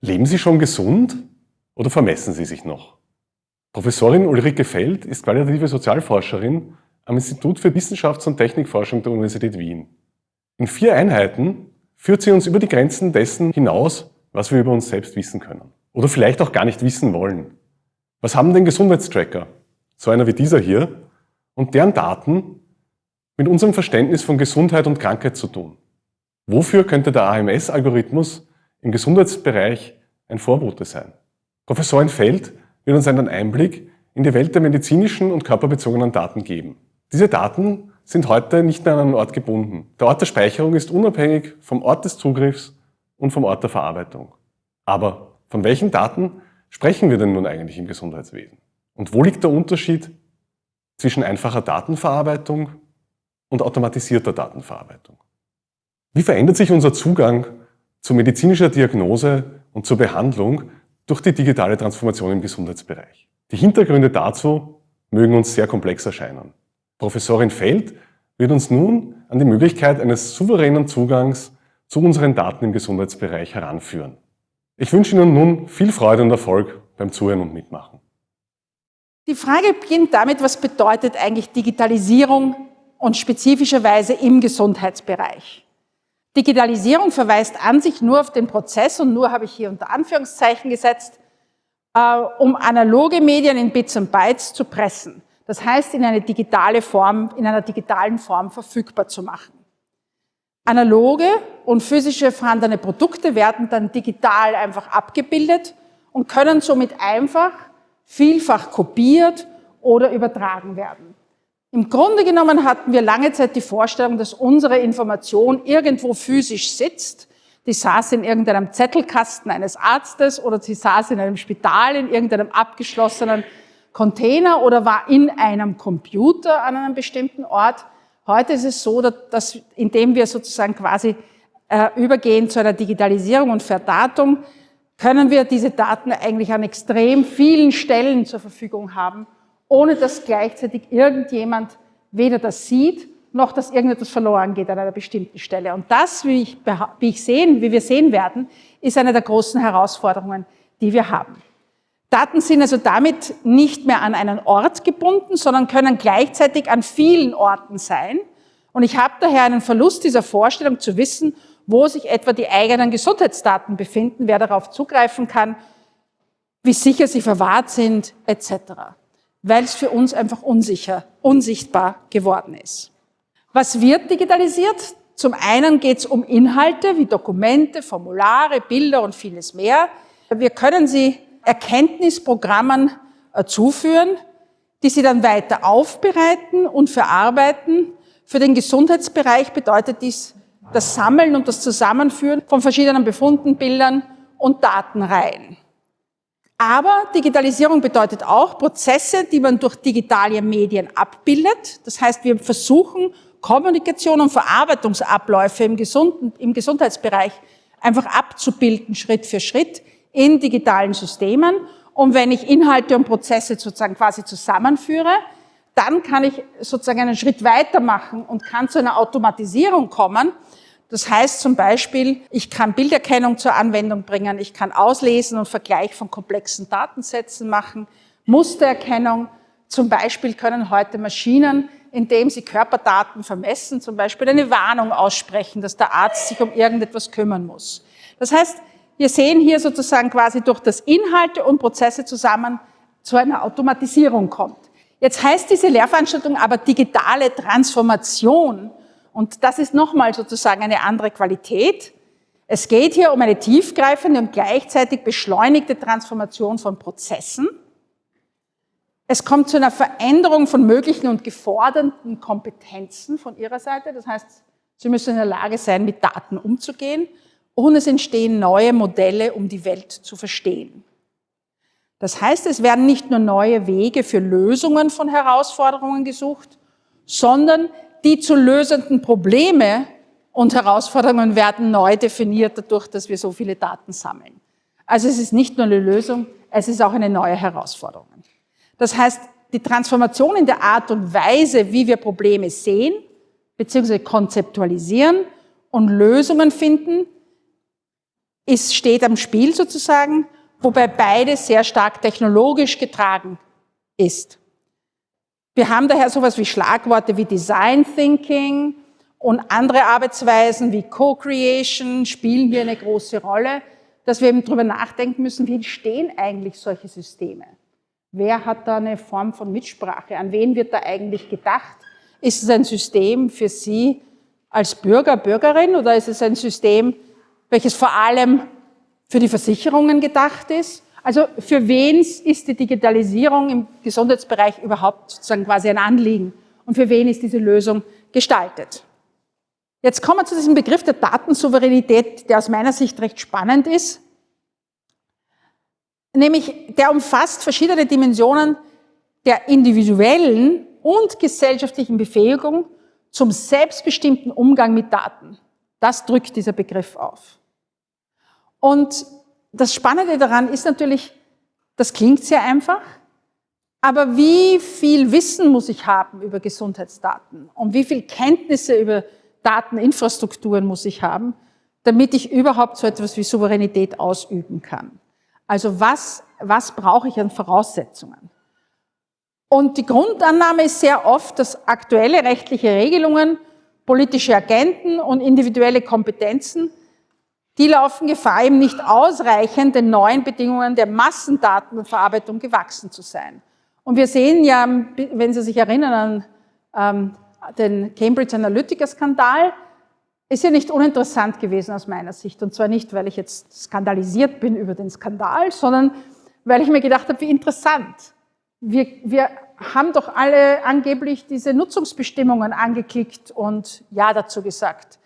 Leben Sie schon gesund oder vermessen Sie sich noch? Professorin Ulrike Feld ist qualitative Sozialforscherin am Institut für Wissenschafts- und Technikforschung der Universität Wien. In vier Einheiten führt sie uns über die Grenzen dessen hinaus, was wir über uns selbst wissen können. Oder vielleicht auch gar nicht wissen wollen. Was haben denn Gesundheitstracker, so einer wie dieser hier, und deren Daten mit unserem Verständnis von Gesundheit und Krankheit zu tun? Wofür könnte der AMS-Algorithmus im Gesundheitsbereich ein Vorbote sein? Professorin Feld wird uns einen Einblick in die Welt der medizinischen und körperbezogenen Daten geben. Diese Daten sind heute nicht mehr an einen Ort gebunden. Der Ort der Speicherung ist unabhängig vom Ort des Zugriffs und vom Ort der Verarbeitung. Aber von welchen Daten sprechen wir denn nun eigentlich im Gesundheitswesen? Und wo liegt der Unterschied zwischen einfacher Datenverarbeitung und automatisierter Datenverarbeitung? Wie verändert sich unser Zugang zu medizinischer Diagnose und zur Behandlung durch die digitale Transformation im Gesundheitsbereich? Die Hintergründe dazu mögen uns sehr komplex erscheinen. Professorin Feld wird uns nun an die Möglichkeit eines souveränen Zugangs zu unseren Daten im Gesundheitsbereich heranführen. Ich wünsche Ihnen nun viel Freude und Erfolg beim Zuhören und Mitmachen. Die Frage beginnt damit, was bedeutet eigentlich Digitalisierung und spezifischerweise im Gesundheitsbereich? Digitalisierung verweist an sich nur auf den Prozess und nur habe ich hier unter Anführungszeichen gesetzt, äh, um analoge Medien in Bits und Bytes zu pressen. Das heißt, in eine digitale Form, in einer digitalen Form verfügbar zu machen. Analoge und physische vorhandene Produkte werden dann digital einfach abgebildet und können somit einfach vielfach kopiert oder übertragen werden. Im Grunde genommen hatten wir lange Zeit die Vorstellung, dass unsere Information irgendwo physisch sitzt. Die saß in irgendeinem Zettelkasten eines Arztes oder sie saß in einem Spital, in irgendeinem abgeschlossenen Container oder war in einem Computer an einem bestimmten Ort. Heute ist es so, dass indem wir sozusagen quasi äh, übergehen zu einer Digitalisierung und Verdatung, können wir diese Daten eigentlich an extrem vielen Stellen zur Verfügung haben ohne dass gleichzeitig irgendjemand weder das sieht, noch dass irgendetwas verloren geht an einer bestimmten Stelle. Und das, wie, ich, wie, ich sehen, wie wir sehen werden, ist eine der großen Herausforderungen, die wir haben. Daten sind also damit nicht mehr an einen Ort gebunden, sondern können gleichzeitig an vielen Orten sein. Und ich habe daher einen Verlust dieser Vorstellung zu wissen, wo sich etwa die eigenen Gesundheitsdaten befinden, wer darauf zugreifen kann, wie sicher sie verwahrt sind, etc weil es für uns einfach unsicher, unsichtbar geworden ist. Was wird digitalisiert? Zum einen geht es um Inhalte wie Dokumente, Formulare, Bilder und vieles mehr. Wir können sie Erkenntnisprogrammen äh, zuführen, die sie dann weiter aufbereiten und verarbeiten. Für den Gesundheitsbereich bedeutet dies das Sammeln und das Zusammenführen von verschiedenen Befunden, Bildern und Datenreihen. Aber Digitalisierung bedeutet auch Prozesse, die man durch digitale Medien abbildet. Das heißt, wir versuchen, Kommunikation und Verarbeitungsabläufe im, gesunden, im Gesundheitsbereich einfach abzubilden, Schritt für Schritt in digitalen Systemen. Und wenn ich Inhalte und Prozesse sozusagen quasi zusammenführe, dann kann ich sozusagen einen Schritt weitermachen und kann zu einer Automatisierung kommen, das heißt zum Beispiel, ich kann Bilderkennung zur Anwendung bringen, ich kann Auslesen und Vergleich von komplexen Datensätzen machen, Mustererkennung. Zum Beispiel können heute Maschinen, indem sie Körperdaten vermessen, zum Beispiel eine Warnung aussprechen, dass der Arzt sich um irgendetwas kümmern muss. Das heißt, wir sehen hier sozusagen quasi durch das Inhalte und Prozesse zusammen zu einer Automatisierung kommt. Jetzt heißt diese Lehrveranstaltung aber digitale Transformation und das ist nochmal sozusagen eine andere Qualität. Es geht hier um eine tiefgreifende und gleichzeitig beschleunigte Transformation von Prozessen. Es kommt zu einer Veränderung von möglichen und geforderten Kompetenzen von Ihrer Seite. Das heißt, Sie müssen in der Lage sein, mit Daten umzugehen. Und es entstehen neue Modelle, um die Welt zu verstehen. Das heißt, es werden nicht nur neue Wege für Lösungen von Herausforderungen gesucht, sondern die zu lösenden Probleme und Herausforderungen werden neu definiert dadurch, dass wir so viele Daten sammeln. Also es ist nicht nur eine Lösung, es ist auch eine neue Herausforderung. Das heißt, die Transformation in der Art und Weise, wie wir Probleme sehen, beziehungsweise konzeptualisieren und Lösungen finden, ist, steht am Spiel sozusagen, wobei beides sehr stark technologisch getragen ist. Wir haben daher sowas wie Schlagworte wie Design Thinking und andere Arbeitsweisen wie Co-Creation spielen hier eine große Rolle, dass wir eben darüber nachdenken müssen, wie entstehen eigentlich solche Systeme? Wer hat da eine Form von Mitsprache? An wen wird da eigentlich gedacht? Ist es ein System für Sie als Bürger, Bürgerin oder ist es ein System, welches vor allem für die Versicherungen gedacht ist? Also für wen ist die Digitalisierung im Gesundheitsbereich überhaupt sozusagen quasi ein Anliegen? Und für wen ist diese Lösung gestaltet? Jetzt kommen wir zu diesem Begriff der Datensouveränität, der aus meiner Sicht recht spannend ist. Nämlich, der umfasst verschiedene Dimensionen der individuellen und gesellschaftlichen Befähigung zum selbstbestimmten Umgang mit Daten. Das drückt dieser Begriff auf. Und das Spannende daran ist natürlich, das klingt sehr einfach, aber wie viel Wissen muss ich haben über Gesundheitsdaten und wie viel Kenntnisse über Dateninfrastrukturen muss ich haben, damit ich überhaupt so etwas wie Souveränität ausüben kann. Also was, was brauche ich an Voraussetzungen? Und die Grundannahme ist sehr oft, dass aktuelle rechtliche Regelungen, politische Agenten und individuelle Kompetenzen die laufen Gefahr, eben nicht ausreichend den neuen Bedingungen der Massendatenverarbeitung gewachsen zu sein. Und wir sehen ja, wenn Sie sich erinnern an ähm, den Cambridge Analytica-Skandal, ist ja nicht uninteressant gewesen aus meiner Sicht. Und zwar nicht, weil ich jetzt skandalisiert bin über den Skandal, sondern weil ich mir gedacht habe, wie interessant. Wir, wir haben doch alle angeblich diese Nutzungsbestimmungen angeklickt und Ja dazu gesagt.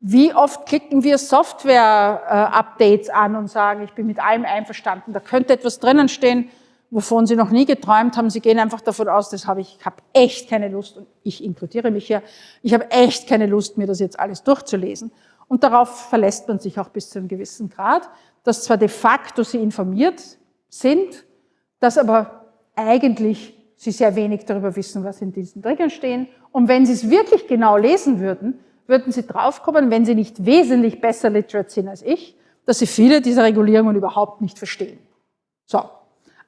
Wie oft klicken wir Software-Updates an und sagen, ich bin mit allem einverstanden, da könnte etwas drinnen stehen, wovon Sie noch nie geträumt haben. Sie gehen einfach davon aus, das habe ich, ich habe echt keine Lust, und ich inkludiere mich hier, ich habe echt keine Lust, mir das jetzt alles durchzulesen. Und darauf verlässt man sich auch bis zu einem gewissen Grad, dass zwar de facto Sie informiert sind, dass aber eigentlich Sie sehr wenig darüber wissen, was in diesen Triggern stehen. Und wenn Sie es wirklich genau lesen würden, würden Sie draufkommen, wenn Sie nicht wesentlich besser literate sind als ich, dass Sie viele dieser Regulierungen überhaupt nicht verstehen. So.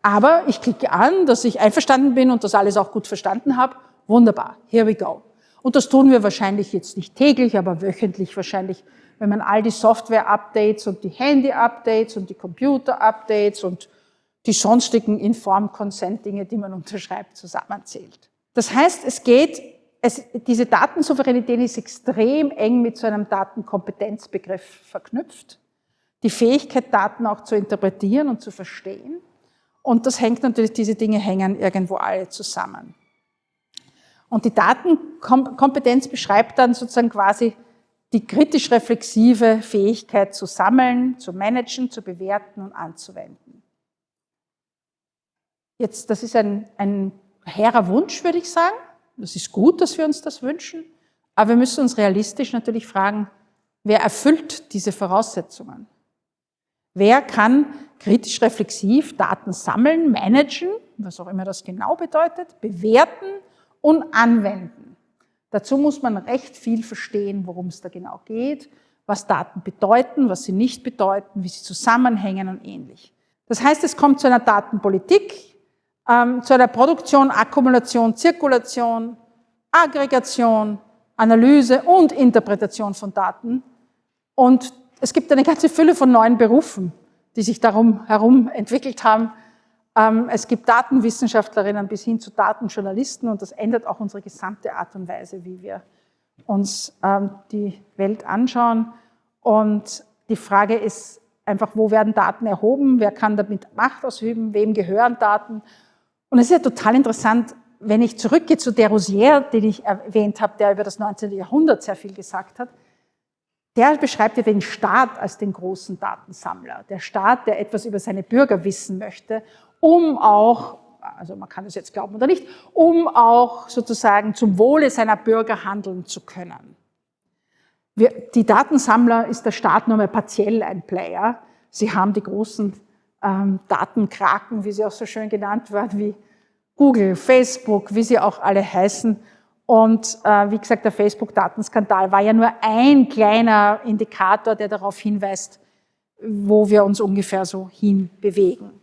Aber ich klicke an, dass ich einverstanden bin und das alles auch gut verstanden habe. Wunderbar. Here we go. Und das tun wir wahrscheinlich jetzt nicht täglich, aber wöchentlich wahrscheinlich, wenn man all die Software-Updates und die Handy-Updates und die Computer-Updates und die sonstigen Inform-Consent-Dinge, die man unterschreibt, zusammenzählt. Das heißt, es geht es, diese Datensouveränität ist extrem eng mit so einem Datenkompetenzbegriff verknüpft. Die Fähigkeit, Daten auch zu interpretieren und zu verstehen. Und das hängt natürlich, diese Dinge hängen irgendwo alle zusammen. Und die Datenkompetenz beschreibt dann sozusagen quasi die kritisch-reflexive Fähigkeit zu sammeln, zu managen, zu bewerten und anzuwenden. Jetzt, das ist ein, ein hehrer Wunsch, würde ich sagen. Das ist gut, dass wir uns das wünschen, aber wir müssen uns realistisch natürlich fragen, wer erfüllt diese Voraussetzungen? Wer kann kritisch reflexiv Daten sammeln, managen, was auch immer das genau bedeutet, bewerten und anwenden? Dazu muss man recht viel verstehen, worum es da genau geht, was Daten bedeuten, was sie nicht bedeuten, wie sie zusammenhängen und ähnlich. Das heißt, es kommt zu einer Datenpolitik, ähm, zu einer Produktion, Akkumulation, Zirkulation, Aggregation, Analyse und Interpretation von Daten. Und es gibt eine ganze Fülle von neuen Berufen, die sich darum herum entwickelt haben. Ähm, es gibt Datenwissenschaftlerinnen bis hin zu Datenjournalisten und das ändert auch unsere gesamte Art und Weise, wie wir uns ähm, die Welt anschauen. Und die Frage ist einfach, wo werden Daten erhoben? Wer kann damit Macht ausüben? Wem gehören Daten? Und es ist ja total interessant, wenn ich zurückgehe zu der Rosier, den ich erwähnt habe, der über das 19. Jahrhundert sehr viel gesagt hat, der beschreibt ja den Staat als den großen Datensammler. Der Staat, der etwas über seine Bürger wissen möchte, um auch, also man kann es jetzt glauben oder nicht, um auch sozusagen zum Wohle seiner Bürger handeln zu können. Wir, die Datensammler ist der Staat nur mal partiell ein Player. Sie haben die großen ähm, Datenkraken, wie sie auch so schön genannt werden, wie Google, Facebook, wie sie auch alle heißen. Und äh, wie gesagt, der Facebook-Datenskandal war ja nur ein kleiner Indikator, der darauf hinweist, wo wir uns ungefähr so hinbewegen.